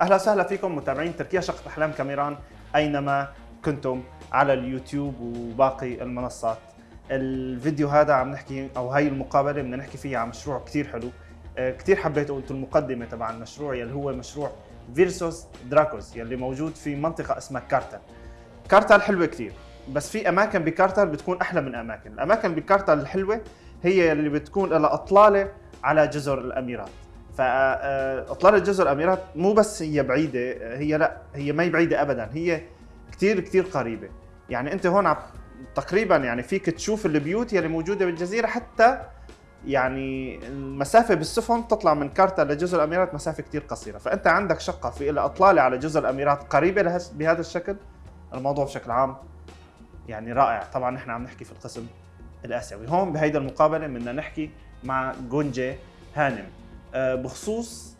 أهلا وسهلا فيكم متابعين تركيا شقة أحلام كاميران أينما كنتم على اليوتيوب وباقي المنصات. الفيديو هذا عم نحكي أو هاي المقابلة بدنا نحكي فيها عن مشروع كثير حلو. آه، كثير حبيت قلت المقدمة تبع المشروع يلي هو مشروع فيرسوس دراكوز يلي موجود في منطقة اسمها كارتل. كارتل حلوة كثير بس في أماكن بكارتل بتكون أحلى من أماكن، الأماكن بكارتل الحلوة هي اللي بتكون لها أطلالة على جزر الأميرات. فاطلاله جزر الاميرات مو بس هي بعيدة هي لا هي ما هي بعيدة ابدا هي كثير كثير قريبة. يعني أنت هون تقريبا يعني فيك تشوف البيوت يلي موجودة بالجزيرة حتى يعني المسافة بالسفن تطلع من كارتا لجزر الأميرات مسافة كثير قصيرة. فأنت عندك شقة في لها إطلالة على جزر الأميرات قريبة لهس- بهذا الشكل. الموضوع بشكل عام يعني رائع. طبعا نحن عم نحكي في القسم الآسيوي. هون بهيدا المقابلة بدنا نحكي مع جونجي هانم. آه، آه، بخصوص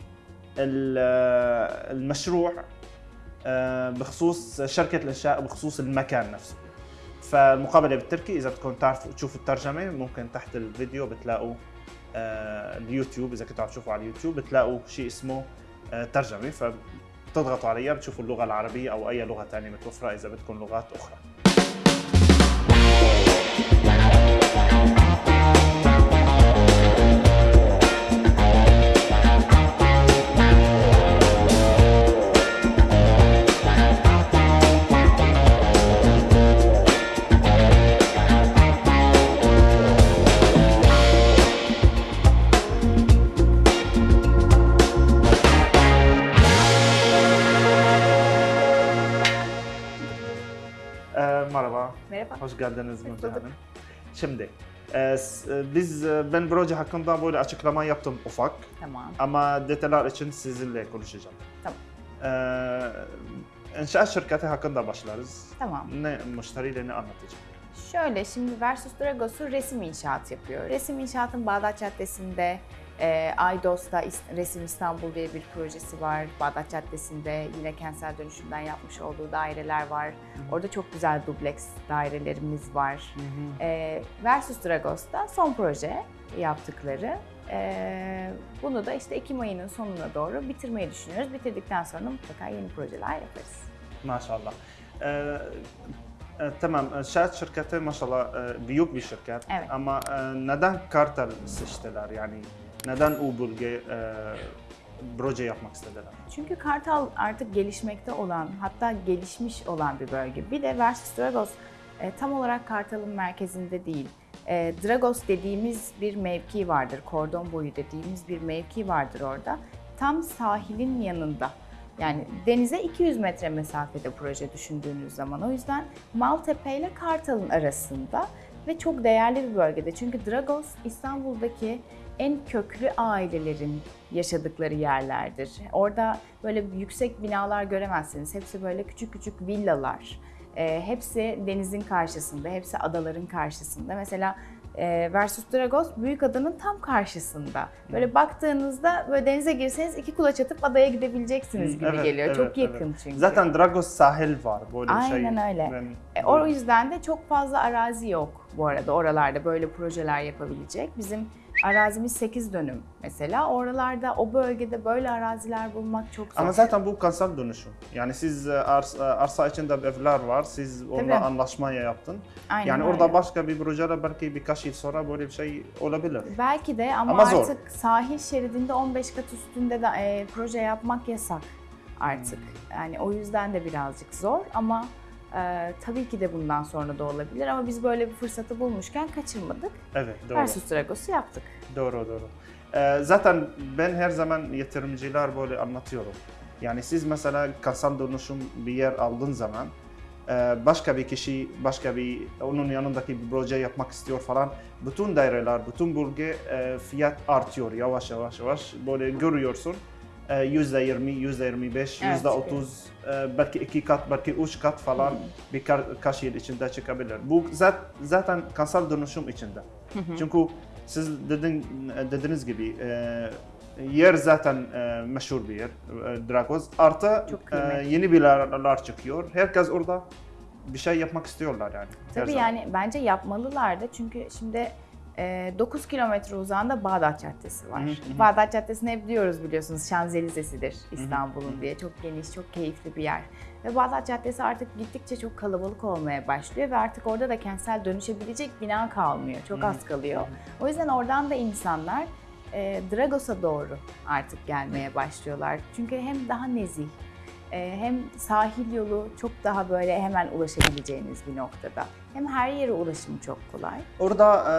آه، المشروع آه، بخصوص شركة الإنشاء بخصوص المكان نفسه. فالمقابلة بالتركي إذا بدكم تعرفوا تشوفوا الترجمة ممكن تحت الفيديو بتلاقوا اليوتيوب. إذا كنتوا عم تشوفوا على اليوتيوب بتلاقوا شيء اسمه ترجمة. فبتضغطوا عليها بتشوفوا اللغة العربية أو أي لغة ثانية متوفرة إذا بدكم لغات أخرى. Hoş geldiniz bulduk. Hanım. Şimdi e, e, biz e, ben proje hakkında böyle açıklama yaptım ufak Tamam. ama detaylar için sizinle konuşacağım. Tamam. Ee, inşaat şirketi hakkında başlarız. Tamam. Ne müşteriyle ne anlatacağım? Şöyle şimdi Versus Dragos'u resim inşaat yapıyor. Resim inşaatın Bağdat Caddesi'nde, e, Aydos'ta Resim İstanbul diye bir projesi var. Bağdat Caddesi'nde yine kentsel dönüşümden yapmış olduğu daireler var. Orada çok güzel dubleks dairelerimiz var. E, Versus Dragos'ta son proje yaptıkları. E, bunu da işte Ekim ayının sonuna doğru bitirmeyi düşünüyoruz. Bitirdikten sonra mutlaka yeni projeler yaparız. Maşallah. Ee, e, tamam, inşaat şirketi maşallah e, büyük bir şirket Evet. ama e, neden Kartal seçtiler yani neden o bölge e, proje yapmak istediler? Çünkü Kartal artık gelişmekte olan, hatta gelişmiş olan bir bölge. Bir de Versus Dragos e, tam olarak Kartal'ın merkezinde değil. E, Dragos dediğimiz bir mevki vardır, kordon boyu dediğimiz bir mevki vardır orada. Tam sahilin yanında. Yani denize 200 metre mesafede proje düşündüğünüz zaman. O yüzden Maltepe ile Kartal'ın arasında ve çok değerli bir bölgede. Çünkü Dragos İstanbul'daki en köklü ailelerin yaşadıkları yerlerdir. Orada böyle yüksek binalar göremezsiniz. Hepsi böyle küçük küçük villalar. Ee, hepsi denizin karşısında, hepsi adaların karşısında. Mesela Versus Dragos büyük adanın tam karşısında. Böyle baktığınızda böyle denize girseniz iki kulaç atıp adaya gidebileceksiniz gibi Evet, geliyor. evet, Çok yakın evet. çünkü. Zaten Dragos sahil var böyle bir şey. Aynen öyle. Ben- E, o yüzden de çok fazla arazi yok bu arada oralarda böyle projeler yapabilecek. Bizim arazimiz 8 dönüm mesela. Oralarda o bölgede böyle araziler bulmak çok zor. Ama zaten bu kanser dönüşüm. Yani siz e, arsa, arsa içinde evler var, siz onunla Tabii. anlaşmaya yaptın. Aynen yani öyle. orada başka bir projede belki birkaç yıl sonra böyle bir şey olabilir. Belki de ama, Ama zor. artık sahil şeridinde 15 kat üstünde de e, proje yapmak yasak artık. Hmm. Yani o yüzden de birazcık zor ama e, tabii ki de bundan sonra da olabilir ama biz böyle bir fırsatı bulmuşken kaçırmadık. Evet, doğru. Versus Dragos'u yaptık. Doğru, doğru. Ee, zaten ben her zaman yatırımcılar böyle anlatıyorum. Yani siz mesela kasal dönüşüm bir yer aldığın zaman e, başka bir kişi, başka bir onun yanındaki bir proje yapmak istiyor falan. Bütün daireler, bütün bölge e, fiyat artıyor yavaş yavaş yavaş. Böyle görüyorsun. E, Yüzde yirmi, yüzde yirmi beş, yüzde otuz, e, belki iki kat, belki üç kat falan birkaç yıl içinde çıkabilir. Bu zat- zaten kasal dönüşüm içinde. Çünkü siz dedin, dediğiniz gibi e, yer zaten e, meşhur bir yer, Dragos. Artı yeni binalar çıkıyor. Herkes orada bir şey yapmak istiyorlar yani. Tabii yani bence yapmalılar da çünkü şimdi Ee, 9 kilometre uzağında Bağdat Caddesi var. Hı hı hı. Bağdat Caddesi'ni hep diyoruz biliyorsunuz Şanzelize'sidir İstanbul'un diye. Çok geniş, çok keyifli bir yer. Ve Bağdat Caddesi artık gittikçe çok kalabalık olmaya başlıyor ve artık orada da kentsel dönüşebilecek bina kalmıyor. Çok az kalıyor. O yüzden oradan da insanlar e, Dragos'a doğru artık gelmeye başlıyorlar. Çünkü hem daha nezih, hem sahil yolu çok daha böyle hemen ulaşabileceğiniz bir noktada. Hem her yere ulaşım çok kolay. Orada e,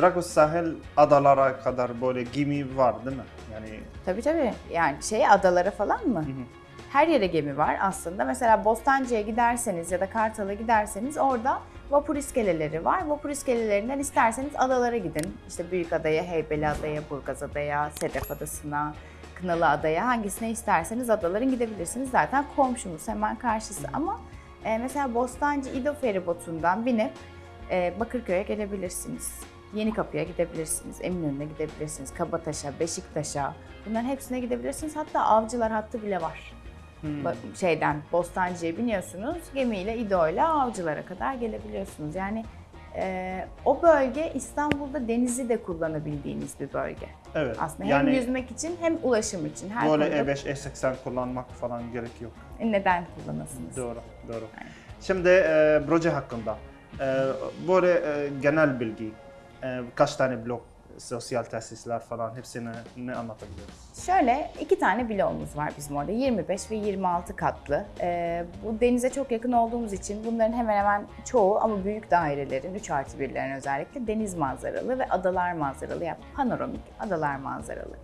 Dragos sahil adalara kadar böyle gemi var değil mi? Yani Tabii tabii. Yani şey adalara falan mı? hı hı. Her yere gemi var aslında. Mesela Bostancı'ya giderseniz ya da Kartal'a giderseniz orada vapur iskeleleri var. Vapur iskelelerinden isterseniz adalara gidin. İşte Büyükada'ya, Heybeliada'ya, Burgazada'ya, Sedef Adası'na, Kınalı Adaya hangisine isterseniz adaların gidebilirsiniz. Zaten komşumuz hemen karşısı ama e, mesela Bostancı İdo feribotundan binip e, Bakırköy'e gelebilirsiniz. Yeni Kapı'ya gidebilirsiniz, Eminönü'ne gidebilirsiniz, Kabataş'a, Beşiktaş'a. Bunların hepsine gidebilirsiniz. Hatta avcılar hattı bile var. Hmm. Şeyden Bostancı'ya biniyorsunuz, gemiyle İdo'yla avcılara kadar gelebiliyorsunuz. Yani e, o bölge İstanbul'da denizi de kullanabildiğiniz bir bölge. Evet. Aslında yani hem yüzmek için hem ulaşım için her böyle konuda E5, E80 kullanmak falan gerek yok. neden kullanasınız? Doğru, doğru. Aynen. Şimdi e, proje hakkında e, böyle e, genel bilgi, e, kaç tane blok, sosyal tesisler falan hepsini ne anlatabiliriz? Şöyle iki tane bloğumuz var bizim orada 25 ve 26 katlı. Ee, bu denize çok yakın olduğumuz için bunların hemen hemen çoğu ama büyük dairelerin 3 artı 1'lerin özellikle deniz manzaralı ve adalar manzaralı yani panoramik adalar manzaralı.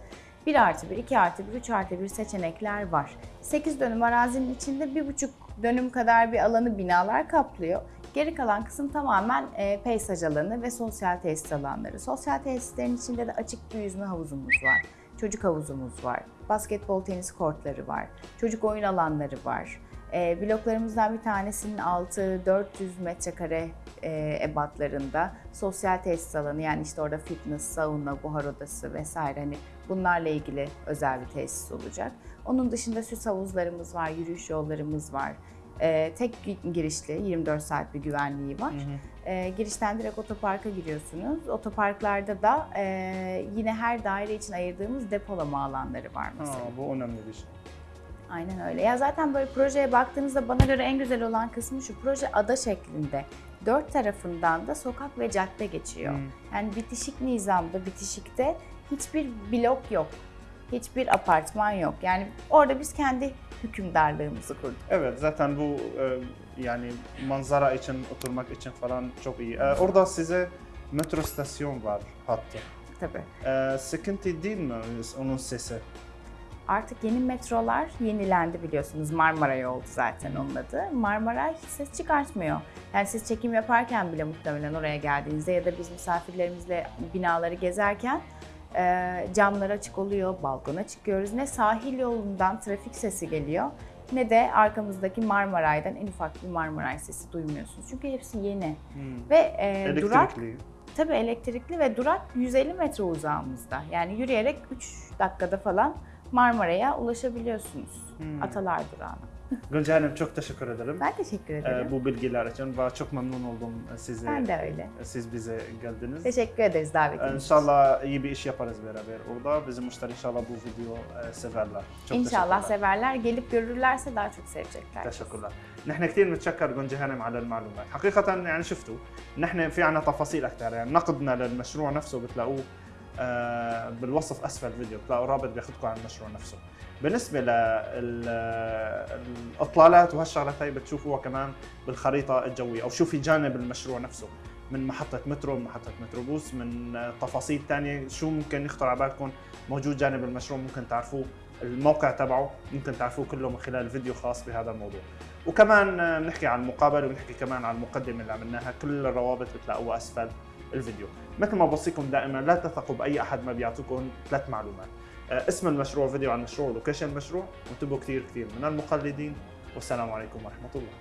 1 artı 1, 2 artı 1, 3 artı 1 seçenekler var. 8 dönüm arazinin içinde 1,5 dönüm kadar bir alanı binalar kaplıyor. Geri kalan kısım tamamen e, peyzaj alanı ve sosyal tesis alanları. Sosyal tesislerin içinde de açık bir yüzme havuzumuz var. Çocuk havuzumuz var. Basketbol tenis kortları var. Çocuk oyun alanları var. E, bloklarımızdan bir tanesinin altı 400 metrekare e, ebatlarında sosyal tesis alanı yani işte orada fitness, sauna, buhar odası vesaire hani bunlarla ilgili özel bir tesis olacak. Onun dışında süs havuzlarımız var, yürüyüş yollarımız var. E, tek gi- girişli 24 saat bir güvenliği var. E, girişten direkt otoparka giriyorsunuz. Otoparklarda da e, yine her daire için ayırdığımız depolama alanları var mesela. Ha, bu önemli bir şey. Aynen öyle. Ya zaten böyle projeye baktığınızda bana göre en güzel olan kısmı şu. Proje ada şeklinde. Dört tarafından da sokak ve cadde geçiyor. Hmm. Yani bitişik nizamda, bitişikte hiçbir blok yok. Hiçbir apartman yok. Yani orada biz kendi hükümdarlığımızı kurduk. Evet zaten bu e, yani manzara için oturmak için falan çok iyi. E, orada size metro istasyon var hatta. Tabii. E, sıkıntı değil mi onun sesi? Artık yeni metrolar yenilendi biliyorsunuz. Marmaray oldu zaten onun adı. Marmaray hiç ses çıkartmıyor. Yani siz çekim yaparken bile muhtemelen oraya geldiğinizde ya da biz misafirlerimizle binaları gezerken camlar açık oluyor, balkona çıkıyoruz. Ne sahil yolundan trafik sesi geliyor ne de arkamızdaki Marmaray'dan en ufak bir Marmaray sesi duymuyorsunuz. Çünkü hepsi yeni. Hmm. Ve e, durak. Tabii elektrikli ve durak 150 metre uzağımızda. Yani yürüyerek 3 dakikada falan Marmara'ya ulaşabiliyorsunuz. Hmm. Atalar durağına. Gülce Hanım çok teşekkür ederim. Ben teşekkür ederim. e, bu bilgiler için ve çok memnun oldum sizi. ben de öyle. Siz bize geldiniz. Teşekkür ederiz davetiniz için. İnşallah iyi bir iş yaparız beraber orada. Bizim müşteri inşallah bu video e, severler. Çok İnşallah teşekkürler. severler. Gelip görürlerse daha çok sevecekler. تشكرا نحن كثير نتشكر جونجي هانم على المعلومات حقيقة يعني شفتوا نحن في عنا تفاصيل أكثر يعني نقدنا للمشروع نفسه بتلاقوه آه، بالوصف أسفل الفيديو بتلاقوا رابط بياخذكم على المشروع نفسه. بالنسبة للإطلالات وهالشغلات هي بتشوفوها كمان بالخريطة الجوية أو شوفي جانب المشروع نفسه. من محطة مترو من محطة متروبوس من آه، تفاصيل تانية. شو ممكن يخطر على بالكم؟ موجود جانب المشروع ممكن تعرفوه. الموقع تبعه ممكن تعرفوه كله من خلال فيديو خاص بهذا الموضوع. وكمان آه، بنحكي عن المقابله وبنحكي كمان عن المقدمة اللي عملناها. كل الروابط بتلاقوها أسفل. الفيديو. مثل ما بوصيكم دائما لا تثقوا بأي أحد ما بيعطيكم ثلاث معلومات. آه، اسم المشروع فيديو عن المشروع لوكيشن المشروع. وانتبهوا كثير كثير من المقلدين. والسلام عليكم ورحمة الله.